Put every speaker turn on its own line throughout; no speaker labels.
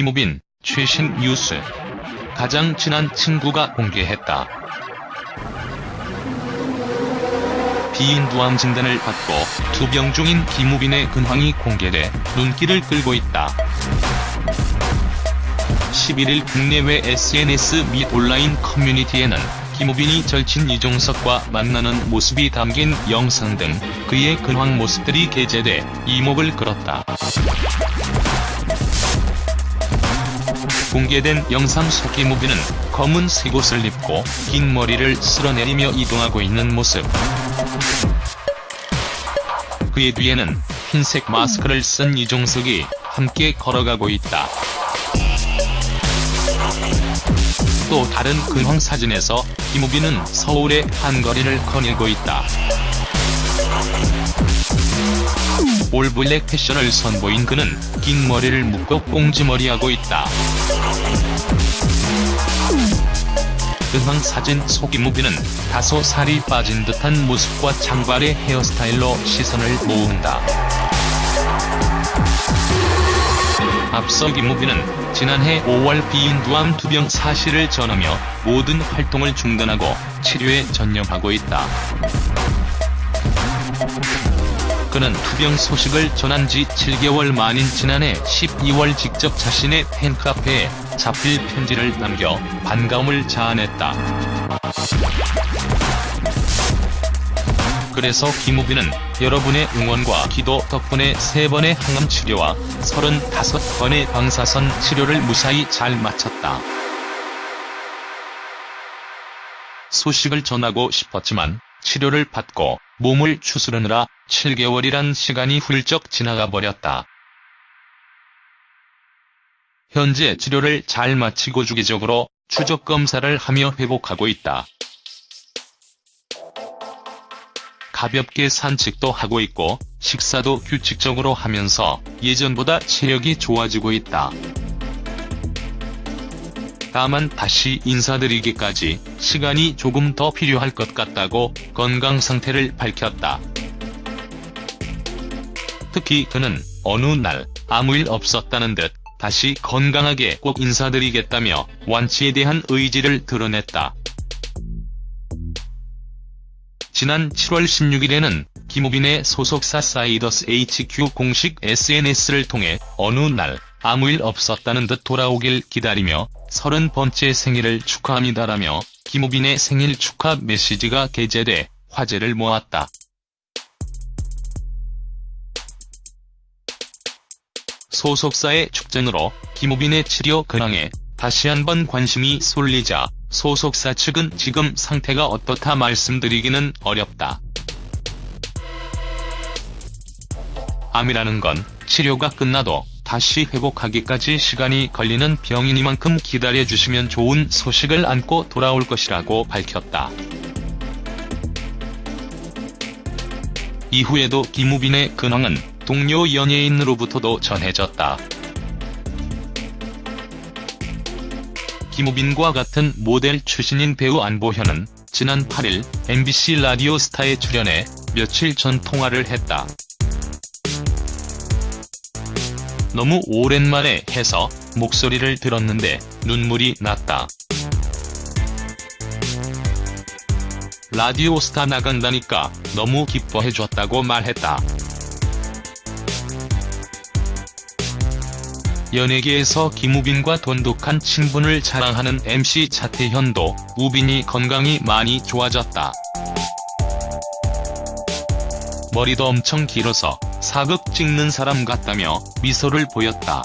김우빈, 최신 뉴스. 가장 친한 친구가 공개했다. 비인두암 진단을 받고 투병 중인 김우빈의 근황이 공개돼 눈길을 끌고 있다. 11일 국내외 SNS 및 온라인 커뮤니티에는 김우빈이 절친 이종석과 만나는 모습이 담긴 영상 등 그의 근황 모습들이 게재돼 이목을 끌었다. 공개된 영상 속 김우빈은 검은 새옷을 입고 긴 머리를 쓸어내리며 이동하고 있는 모습. 그의 뒤에는 흰색 마스크를 쓴 이종석이 함께 걸어가고 있다. 또 다른 근황 사진에서 김우빈은 서울의 한 거리를 거닐고 있다. 올블랙 패션을 선보인 그는 긴 머리를 묶어 꽁지머리하고 있다. 근황 사진 속 김우빈은 다소 살이 빠진 듯한 모습과 장발의 헤어스타일로 시선을 모은다. 앞서 김우빈은 지난해 5월 비인두암 투병 사실을 전하며 모든 활동을 중단하고 치료에 전념하고 있다. 그는 투병 소식을 전한 지 7개월 만인 지난해 12월 직접 자신의 팬카페에 자필 편지를 남겨 반가움을 자아냈다. 그래서 김우빈은 여러분의 응원과 기도 덕분에 3번의 항암 치료와 35번의 방사선 치료를 무사히 잘 마쳤다. 소식을 전하고 싶었지만 치료를 받고 몸을 추스르느라 7개월이란 시간이 훌쩍 지나가 버렸다. 현재 치료를 잘 마치고 주기적으로 추적 검사를 하며 회복하고 있다. 가볍게 산책도 하고 있고 식사도 규칙적으로 하면서 예전보다 체력이 좋아지고 있다. 다만 다시 인사드리기까지 시간이 조금 더 필요할 것 같다고 건강 상태를 밝혔다. 특히 그는 어느 날 아무 일 없었다는 듯 다시 건강하게 꼭 인사드리겠다며 완치에 대한 의지를 드러냈다. 지난 7월 16일에는 김우빈의 소속사 사이더스 HQ 공식 SNS를 통해 어느 날 아무 일 없었다는 듯 돌아오길 기다리며 30번째 생일을 축하합니다라며 김우빈의 생일 축하 메시지가 게재돼 화제를 모았다. 소속사의 축전으로 김우빈의 치료 근황에 다시 한번 관심이 쏠리자 소속사 측은 지금 상태가 어떻다 말씀드리기는 어렵다. 암이라는 건 치료가 끝나도 다시 회복하기까지 시간이 걸리는 병이니만큼 기다려주시면 좋은 소식을 안고 돌아올 것이라고 밝혔다. 이후에도 김우빈의 근황은 동료 연예인으로부터도 전해졌다. 김우빈과 같은 모델 출신인 배우 안보현은 지난 8일 MBC 라디오 스타에 출연해 며칠 전 통화를 했다. 너무 오랜만에 해서 목소리를 들었는데 눈물이 났다. 라디오 스타 나간다니까 너무 기뻐해줬다고 말했다. 연예계에서 김우빈과 돈독한 친분을 자랑하는 MC 차태현도 우빈이 건강이 많이 좋아졌다. 머리도 엄청 길어서 사극 찍는 사람 같다며 미소를 보였다.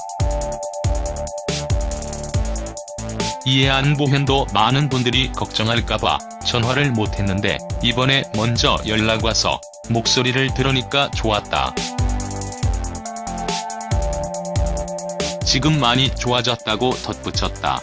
이에 안보현도 많은 분들이 걱정할까봐 전화를 못했는데 이번에 먼저 연락와서 목소리를 들으니까 좋았다. 지금 많이 좋아졌다고 덧붙였다.